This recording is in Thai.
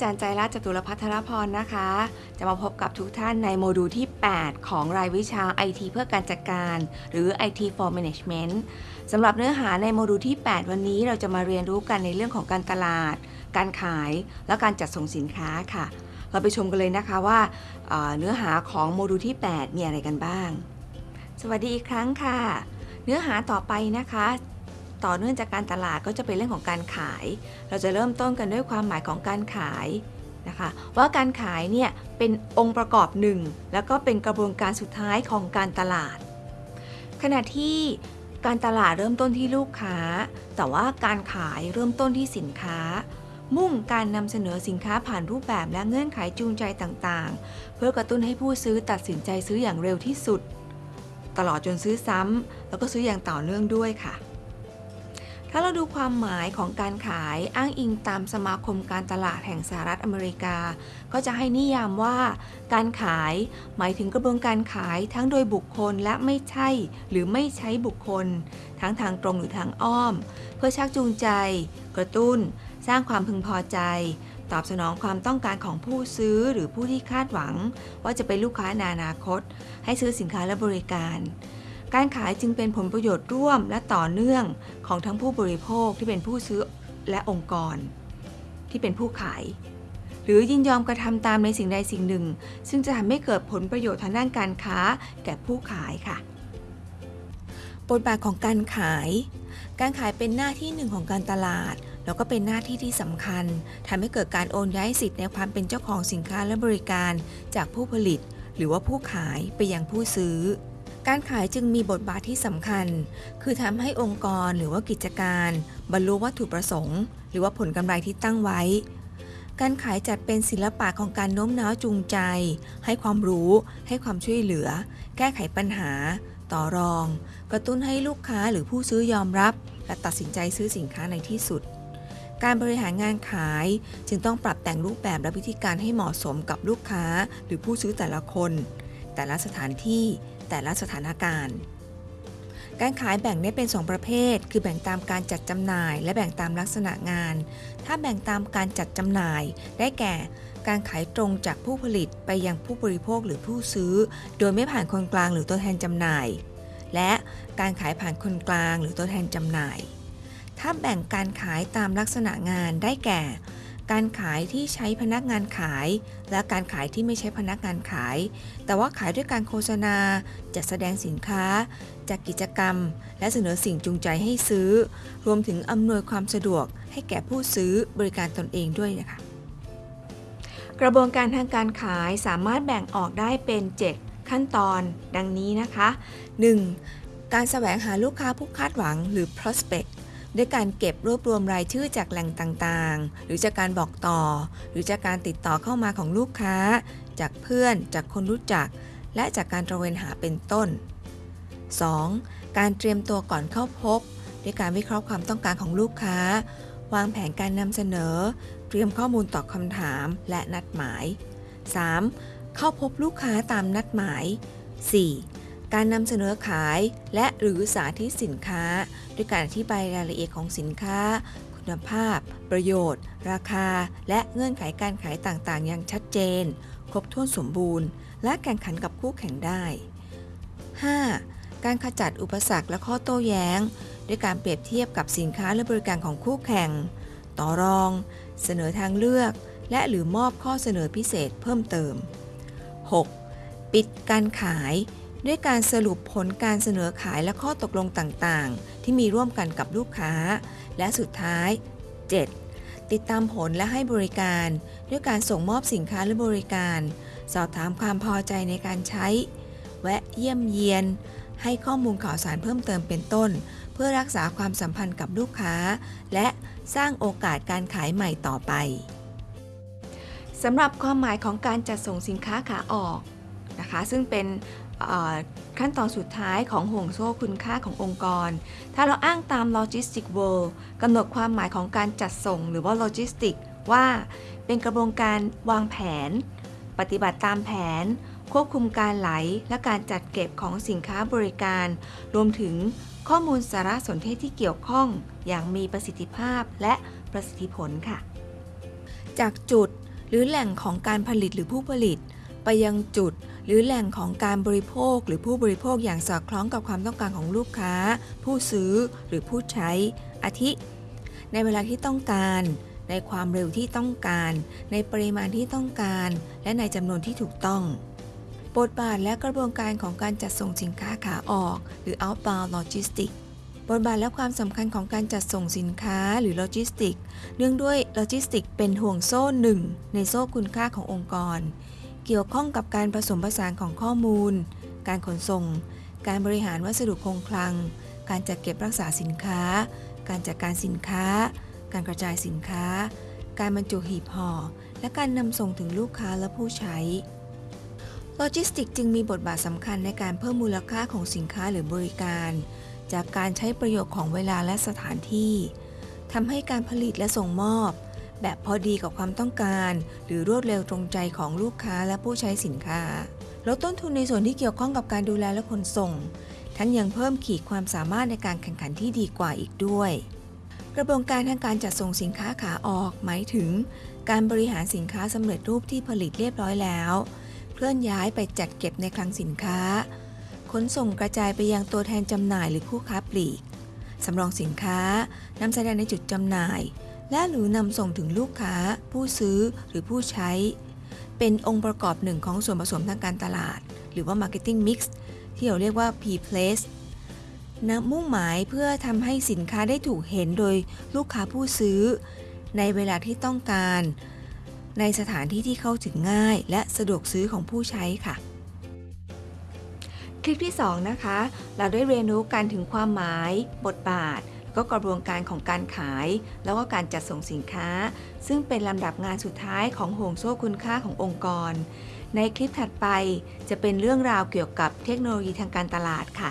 จารย์ใจรัตน์จตุรพัทรพรนะคะ จะมาพบกับทุกท่านในโมดูลที่ 8 ของรายวิชา IT เพื่อการจัดการ หรือ IT for Management สำหรับเนื้อหาในโมดูลที่ 8 วันนี้เราจะมาเรียนรู้กันในเรื่องของการตลาด การขาย และการจัดส่งสินค้าค่ะ เราไปชมกันเลยนะคะว่าเนื้อหาของโมดูลที่ 8 มีอะไรกันบ้าง สวัสดีอีกครั้งค่ะ เนื้อหาต่อไปนะคะ ต่อเนื่องจากการตลาดก็จะเป็นเรื่องของการขาย เราจะเริ่มต้นกันด้วยความหมายของการขายนะคะ ว่าการขายเนี่ยเป็นองค์ประกอบหนึ่งแล้วก็เป็นกระบวนการสุดท้ายของการตลาด ขณะที่การตลาดเริ่มต้นที่ลูกค้า แต่ว่าการขายเริ่มต้นที่สินค้า มุ่งการนำเสนอสินค้าผ่านรูปแบบและเงื่อนไขจูงใจต่างๆ เพื่อกระตุ้นให้ผู้ซื้อตัดสินใจซื้ออย่างเร็วที่สุด ตลอดจนซื้อซ้ำแล้วก็ซื้ออย่างต่อเนื่องด้วยค่ะ ถ้าเราดูความหมายของการขายอ้างอิงตามสมาคมการตลาดแห่งสหรัฐอเมริกา ก็จะให้นิยามว่า การขายหมายถึงกระบวนการขายทั้งโดยบุคคลและไม่ใช่ หรือไม่ใช้บุคคล ทั้งทางตรงหรือทางอ้อม เพื่อชักจูงใจ กระตุ้น สร้างความพึงพอใจ ตอบสนองความต้องการของผู้ซื้อหรือผู้ที่คาดหวัง ว่าจะเป็นลูกค้าในอนาคต ให้ซื้อสินค้าและบริการ การขายจึงเป็นผลประโยชน์ร่วมและต่อเนื่องของทั้งผู้บริโภคที่เป็นผู้ซื้อและองค์กร ที่เป็นผู้ขาย หรือยินยอมกระทำตามในสิ่งใดสิ่งหนึ่ง ซึ่งจะทำให้เกิดผลประโยชน์ทางด้านการค้าแก่ผู้ขายค่ะบทบาทของการขาย การขายเป็นหน้าที่หนึ่งของการตลาด แล้วก็เป็นหน้าที่ที่สำคัญทำให้เกิดการโอนย้ายสิทธิ์ในความเป็นเจ้าของสินค้าและบริการจากผู้ผลิต หรือว่าผู้ขายไปยังผู้ซื้อ การขายจึงมีบทบาทที่สำคัญ คือทำให้องค์กรหรือว่ากิจการ บรรลุวัตถุประสงค์ หรือว่าผลกำไรที่ตั้งไว้ การขายจัดเป็นศิลปะของการโน้มน้าวจูงใจ ให้ความรู้ ให้ความช่วยเหลือ แก้ไขปัญหา ต่อรอง กระตุ้นให้ลูกค้าหรือผู้ซื้อยอมรับ และตัดสินใจซื้อสินค้าในที่สุด การบริหารงานขายจึงต้องปรับแต่งรูปแบบและวิธีการให้เหมาะสมกับลูกค้า หรือผู้ซื้อแต่ละคน แต่ละสถานที่ แต่ละสถานการณ์ การขายแบ่งได้เป็น 2 ประเภท คือแบ่งตามการจัดจำหน่าย และแบ่งตามลักษณะงาน ถ้าแบ่งตามการจัดจำหน่าย ได้แก่การขายตรงจากผู้ผลิตไปยังผู้บริโภคหรือผู้ซื้อ โดยไม่ผ่านคนกลางหรือตัวแทนจำหน่าย และการขายผ่านคนกลางหรือตัวแทนจำหน่าย ถ้าแบ่งการขายตามลักษณะงานได้แก่ การขายที่ใช้พนักงานขาย และการขายที่ไม่ใช้พนักงานขาย แต่ว่าขายด้วยการโฆษณา จัดแสดงสินค้า จัดกิจกรรม และเสนอสิ่งจูงใจให้ซื้อ รวมถึงอำนวยความสะดวกให้แก่ผู้ซื้อบริการตนเองด้วยนะคะ กระบวนการทางการขายสามารถแบ่งออกได้เป็น 7 ขั้นตอน ดังนี้นะคะ 1. การแสวงหาลูกค้าผู้คาดหวังหรือ prospect ด้วยการเก็บรวบรวมรายชื่อจากแหล่งต่างๆ หรือจากการบอกต่อ หรือจากการติดต่อเข้ามาของลูกค้า จากเพื่อน จากคนรู้จัก และจากการตระเวนหาเป็นต้น 2. การเตรียมตัวก่อนเข้าพบ ด้วยการวิเคราะห์ความต้องการของลูกค้า วางแผนการนำเสนอ เตรียมข้อมูลตอบคำถามและนัดหมาย 3. เข้าพบลูกค้าตามนัดหมาย 4. การนำเสนอขายและหรือสาธิตสินค้า ด้วยการอธิบายรายละเอียดของสินค้า คุณภาพ ประโยชน์ ราคา และเงื่อนไขการขายต่างๆ อย่างชัดเจน ครบถ้วนสมบูรณ์ และแข่งขันกับคู่แข่งได้ 5. การขจัดอุปสรรคและข้อโต้แย้ง ด้วยการเปรียบเทียบกับสินค้าและบริการของคู่แข่ง ต่อรอง เสนอทางเลือก และหรือมอบข้อเสนอพิเศษเพิ่มเติม 6. ปิดการขาย ด้วยการสรุปผลการเสนอขายและข้อตกลงต่างๆ ที่มีร่วมกันกับลูกค้า และสุดท้าย 7. ติดตามผลและให้บริการ ด้วยการส่งมอบสินค้าและบริการ สอบถามความพอใจในการใช้ แวะเยี่ยมเยียน ให้ข้อมูลข่าวสารเพิ่มเติมเป็นต้น เพื่อรักษาความสัมพันธ์กับลูกค้า และสร้างโอกาสการขายใหม่ต่อไปสำหรับความหมายของการจัดส่งสินค้าขาออก นะคะ ซึ่งเป็นขั้นตอนสุดท้ายของห่วงโซ่คุณค่าขององค์กร ถ้าเราอ้างตาม Logistic World กำหนดความหมายของการจัดส่งหรือว่า Logistic ว่าเป็นกระบวนการวางแผน ปฏิบัติตามแผน ควบคุมการไหล และการจัดเก็บของสินค้าบริการ รวมถึงข้อมูลสารสนเทศที่เกี่ยวข้องอย่างมีประสิทธิภาพและประสิทธิผลค่ะ จากจุดหรือแหล่งของการผลิตหรือผู้ผลิต ไปยังจุด หรือแหล่งของการบริโภคหรือผู้บริโภคอย่างสอดคล้องกับความต้องการของลูกค้า ผู้ซื้อหรือผู้ใช้ อาทิ ในเวลาที่ต้องการ ในความเร็วที่ต้องการ ในปริมาณที่ต้องการ และในจำนวนที่ถูกต้องบทบาทและกระบวนการของการจัดส่งสินค้าขาออก หรือ outbound logistics บทบาทและความสำคัญของการจัดส่งสินค้าหรือโลจิสติก เนื่องด้วยโลจิสติกเป็นห่วงโซ่หนึ่งในโซ่คุณค่าขององค์กร เกี่ยวข้องกับการผสมผสานของข้อมูล การขนส่ง การบริหารวัสดุคงคลัง การจัดเก็บรักษาสินค้า การจัดการสินค้า การกระจายสินค้า การบรรจุหีบห่อ และการนำส่งถึงลูกค้าและผู้ใช้ โลจิสติกจึงมีบทบาทสำคัญในการเพิ่มมูลค่าของสินค้าหรือบริการ จากการใช้ประโยชน์ของเวลาและสถานที่ทำให้การผลิตและส่งมอบ แบบพอดีกับความต้องการ หรือรวดเร็วตรงใจของลูกค้าและผู้ใช้สินค้า ลดต้นทุนในส่วนที่เกี่ยวข้องกับการดูแลและขนส่ง ทั้งยังเพิ่มขีดความสามารถในการแข่งขันที่ดีกว่าอีกด้วย กระบวนการทางการจัดส่งสินค้าขาออก หมายถึง การบริหารสินค้าสำเร็จรูปที่ผลิตเรียบร้อยแล้ว เคลื่อนย้ายไปจัดเก็บในคลังสินค้า ขนส่งกระจายไปยังตัวแทนจำหน่ายหรือผู้ค้าปลีกสำรองสินค้านำแสดงในจุดจำหน่าย และหรือนำส่งถึงลูกค้า ผู้ซื้อหรือผู้ใช้ เป็นองค์ประกอบหนึ่งของส่วนผสมทางการตลาด หรือว่า Marketing Mix ที่เราเรียกว่า P-Place นะมุ่งหมายเพื่อทำให้สินค้าได้ถูกเห็นโดยลูกค้าผู้ซื้อ ในเวลาที่ต้องการ ในสถานที่ที่เข้าถึงง่าย และสะดวกซื้อของผู้ใช้ค่ะ คลิปที่ 2 นะคะ เราได้เรียนรู้กันถึงความหมาย บทบาท ก็กระบวนการของการขาย แล้วก็การจัดส่งสินค้า ซึ่งเป็นลำดับงานสุดท้ายของห่วงโซ่คุณค่าขององค์กร ในคลิปถัดไปจะเป็นเรื่องราวเกี่ยวกับเทคโนโลยีทางการตลาดค่ะ